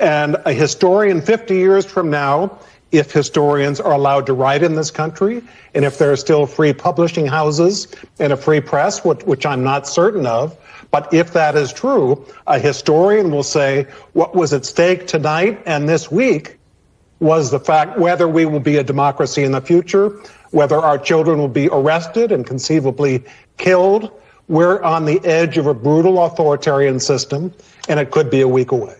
And a historian 50 years from now, if historians are allowed to write in this country, and if there are still free publishing houses and a free press, which, which I'm not certain of, but if that is true, a historian will say what was at stake tonight and this week was the fact whether we will be a democracy in the future, whether our children will be arrested and conceivably killed. We're on the edge of a brutal authoritarian system, and it could be a week away.